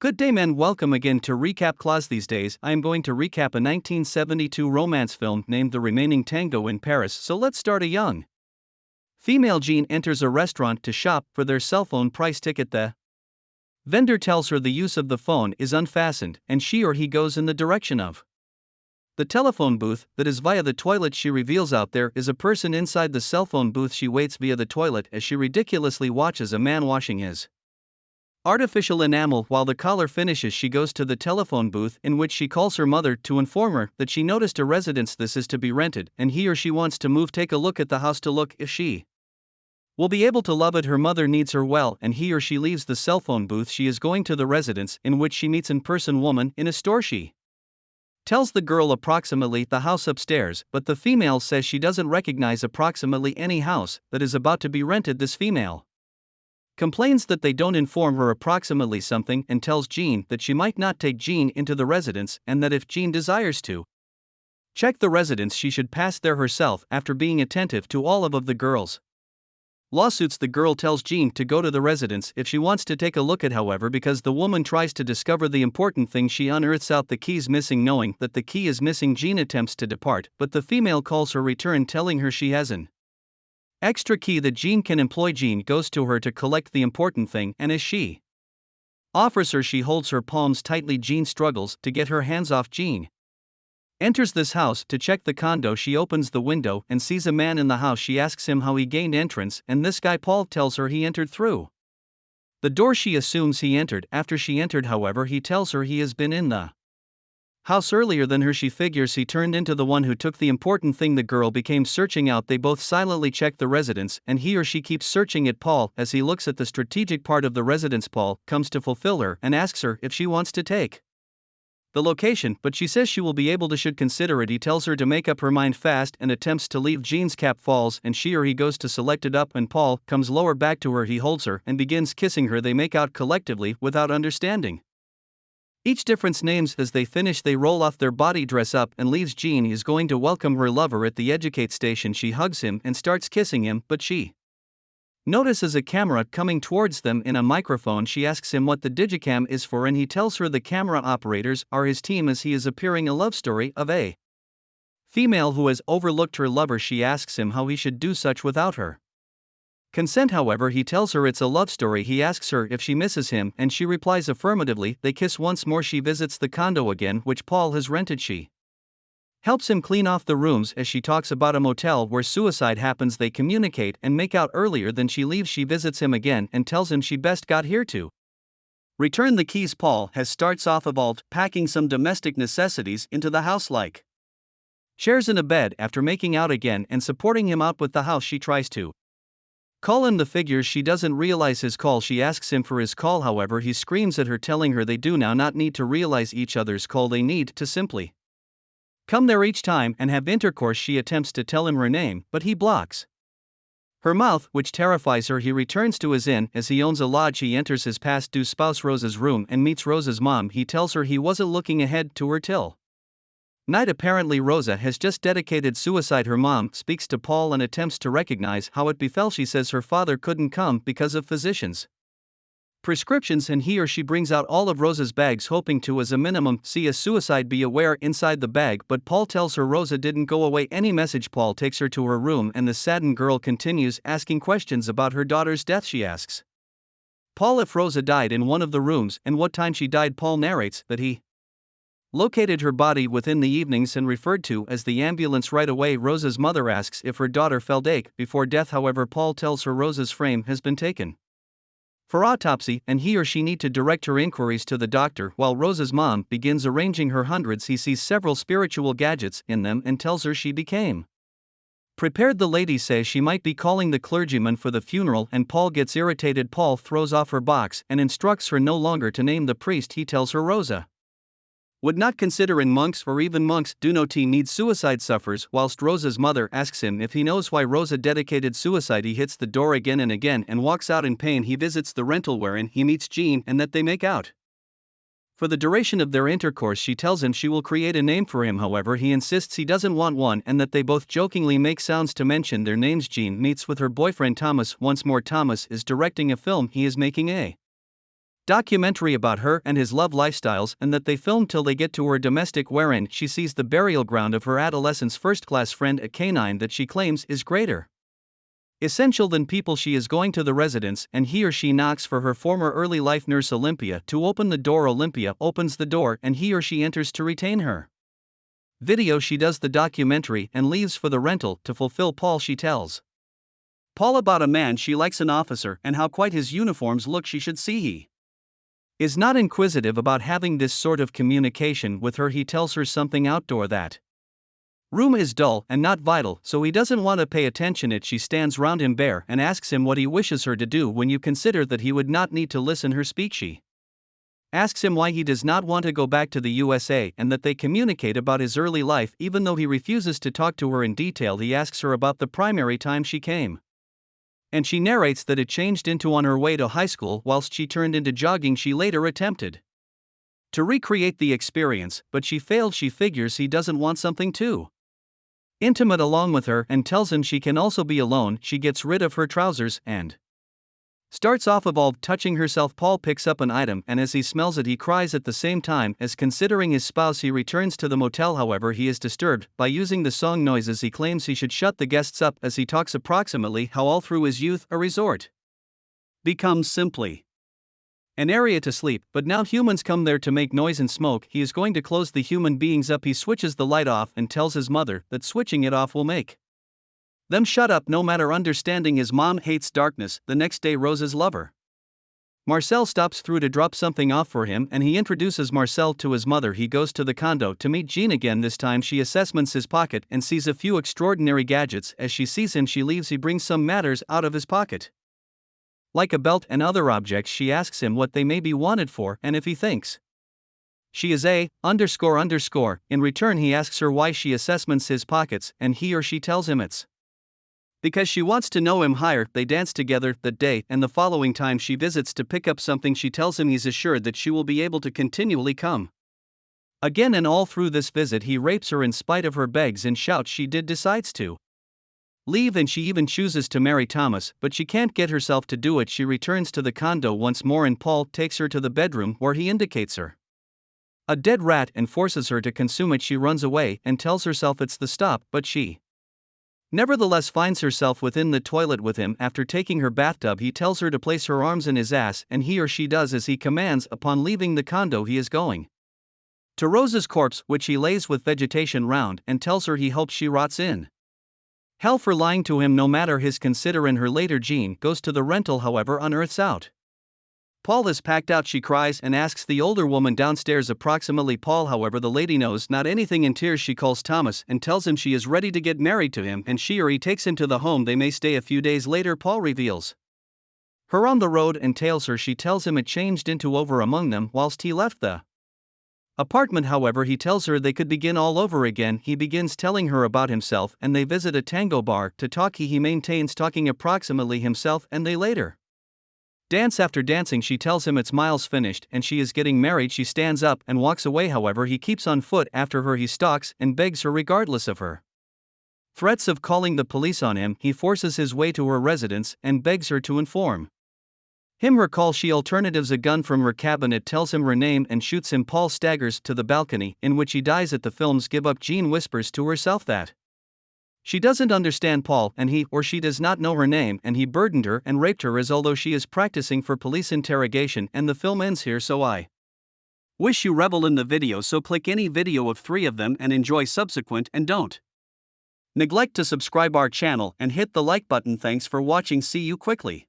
Good day, men. Welcome again to Recap Clause. These days, I am going to recap a 1972 romance film named The Remaining Tango in Paris. So let's start a young female Jean enters a restaurant to shop for their cell phone price ticket. The vendor tells her the use of the phone is unfastened, and she or he goes in the direction of the telephone booth that is via the toilet. She reveals out there is a person inside the cell phone booth. She waits via the toilet as she ridiculously watches a man washing his artificial enamel. While the caller finishes, she goes to the telephone booth in which she calls her mother to inform her that she noticed a residence this is to be rented and he or she wants to move. Take a look at the house to look if she will be able to love it. Her mother needs her well, and he or she leaves the cell phone booth. She is going to the residence in which she meets in person woman in a store. She tells the girl approximately the house upstairs, but the female says she doesn't recognize approximately any house that is about to be rented. This female complains that they don't inform her approximately something and tells Jean that she might not take Jean into the residence and that if Jean desires to check the residence, she should pass there herself after being attentive to all of, of the girls. Lawsuits the girl tells Jean to go to the residence if she wants to take a look at however because the woman tries to discover the important thing she unearths out the keys missing knowing that the key is missing Jean attempts to depart but the female calls her return telling her she has an Extra key that Jean can employ. Jean goes to her to collect the important thing, and as she offers her, she holds her palms tightly. Jean struggles to get her hands off Jean. Enters this house to check the condo. She opens the window and sees a man in the house. She asks him how he gained entrance, and this guy Paul tells her he entered through the door she assumes he entered. After she entered, however, he tells her he has been in the house earlier than her she figures he turned into the one who took the important thing the girl became searching out. They both silently check the residence and he or she keeps searching at Paul as he looks at the strategic part of the residence Paul comes to fulfill her and asks her if she wants to take the location but she says she will be able to should consider it. He tells her to make up her mind fast and attempts to leave Jean's cap falls and she or he goes to select it up. And Paul comes lower back to her he holds her and begins kissing her. They make out collectively without understanding each difference names as they finish they roll off their body dress up and leaves Jean is going to welcome her lover at the educate station. She hugs him and starts kissing him but she notices a camera coming towards them in a microphone. She asks him what the digicam is for and he tells her the camera operators are his team as he is appearing a love story of a female who has overlooked her lover. She asks him how he should do such without her Consent, however, he tells her it's a love story. He asks her if she misses him, and she replies affirmatively. They kiss once more. She visits the condo again, which Paul has rented. She helps him clean off the rooms as she talks about a motel where suicide happens. They communicate and make out earlier than she leaves. She visits him again and tells him she best got here to return the keys. Paul has starts off vault, packing some domestic necessities into the house like chairs in a bed after making out again and supporting him out with the house. She tries to Call him the figures she doesn't realize his call. She asks him for his call, however, he screams at her, telling her they do now not need to realize each other's call, they need to simply come there each time and have intercourse. She attempts to tell him her name, but he blocks her mouth, which terrifies her. He returns to his inn as he owns a lodge. He enters his past due spouse Rose's room and meets Rose's mom. He tells her he wasn't looking ahead to her till Night apparently Rosa has just dedicated suicide. Her mom speaks to Paul and attempts to recognize how it befell. She says her father couldn't come because of physicians' prescriptions and he or she brings out all of Rosa's bags hoping to as a minimum see a suicide be aware inside the bag but Paul tells her Rosa didn't go away any message Paul takes her to her room and the saddened girl continues asking questions about her daughter's death she asks Paul if Rosa died in one of the rooms and what time she died Paul narrates that he located her body within the evenings and referred to as the ambulance right away. Rosa's mother asks if her daughter fell dead before death, however, Paul tells her Rosa's frame has been taken for autopsy and he or she need to direct her inquiries to the doctor. While Rosa's mom begins arranging her hundreds he sees several spiritual gadgets in them and tells her she became prepared. The lady says she might be calling the clergyman for the funeral and Paul gets irritated. Paul throws off her box and instructs her no longer to name the priest. He tells her Rosa would not consider in monks or even monks do not need suicide sufferers whilst Rosa's mother asks him if he knows why Rosa dedicated suicide. He hits the door again and again and walks out in pain. He visits the rental wherein he meets Jean and that they make out. For the duration of their intercourse she tells him she will create a name for him. However he insists he doesn't want one and that they both jokingly make sounds to mention their names. Jean meets with her boyfriend Thomas. Once more Thomas is directing a film he is making a documentary about her and his love lifestyles, and that they film till they get to her domestic, wherein she sees the burial ground of her adolescence first class friend, a canine that she claims is greater essential than people. She is going to the residence, and he or she knocks for her former early life nurse Olympia to open the door. Olympia opens the door, and he or she enters to retain her. Video She does the documentary and leaves for the rental to fulfill Paul. She tells Paul about a man she likes, an officer, and how quite his uniforms look. She should see he is not inquisitive about having this sort of communication with her. He tells her something outdoor that room is dull and not vital, so he doesn't want to pay attention. It she stands round him bare and asks him what he wishes her to do when you consider that he would not need to listen her speak. She asks him why he does not want to go back to the USA and that they communicate about his early life even though he refuses to talk to her in detail. He asks her about the primary time she came. And she narrates that it changed into on her way to high school whilst she turned into jogging. She later attempted to recreate the experience, but she failed. She figures he doesn't want something too intimate along with her and tells him she can also be alone. She gets rid of her trousers and starts off evolved touching herself. Paul picks up an item and as he smells it, he cries at the same time as considering his spouse. He returns to the motel, however, he is disturbed by using the song noises. He claims he should shut the guests up as he talks approximately how all through his youth a resort becomes simply an area to sleep, but now humans come there to make noise and smoke. He is going to close the human beings up. He switches the light off and tells his mother that switching it off will make them shut up no matter understanding his mom hates darkness. The next day, Rose's lover. Marcel stops through to drop something off for him and he introduces Marcel to his mother. He goes to the condo to meet Jean again. This time she assessments his pocket and sees a few extraordinary gadgets. As she sees him, she leaves. He brings some matters out of his pocket. Like a belt and other objects, she asks him what they may be wanted for and if he thinks she is a underscore underscore. In return, he asks her why she assessments his pockets, and he or she tells him it's because she wants to know him higher. They dance together that day, and the following time she visits to pick up something, she tells him he's assured that she will be able to continually come. Again and all through this visit, he rapes her in spite of her begs and shouts she did decides to leave and she even chooses to marry Thomas, but she can't get herself to do it. She returns to the condo once more and Paul takes her to the bedroom where he indicates her a dead rat and forces her to consume it. She runs away and tells herself it's the stop, but she nevertheless finds herself within the toilet with him. After taking her bathtub, he tells her to place her arms in his ass, and he or she does as he commands. Upon leaving the condo, he is going to Rose's corpse, which he lays with vegetation round, and tells her he hopes she rots in. Hell for lying to him no matter his consider in her later Jean goes to the rental however unearths out. Paul is packed out she cries and asks the older woman downstairs approximately Paul however the lady knows not anything in tears she calls Thomas and tells him she is ready to get married to him and she or he takes him to the home they may stay a few days later Paul reveals her on the road and tails her she tells him it changed into over among them whilst he left the apartment, however, he tells her they could begin all over again. He begins telling her about himself, and they visit a tango bar to talk. He, he maintains talking approximately himself, and they later dance after dancing. She tells him it's miles finished and she is getting married. She stands up and walks away, however, he keeps on foot after her. He stalks and begs her, regardless of her threats of calling the police on him. He forces his way to her residence and begs her to inform him recall she alternatives a gun from her cabinet tells him her name and shoots him Paul staggers to the balcony in which he dies at the film's give up Jean whispers to herself that she doesn't understand Paul and he or she does not know her name and he burdened her and raped her as although she is practicing for police interrogation and the film ends here so I wish you revel in the video so click any video of 3 of them and enjoy subsequent and don't neglect to subscribe our channel and hit the like button. Thanks for watching. See you quickly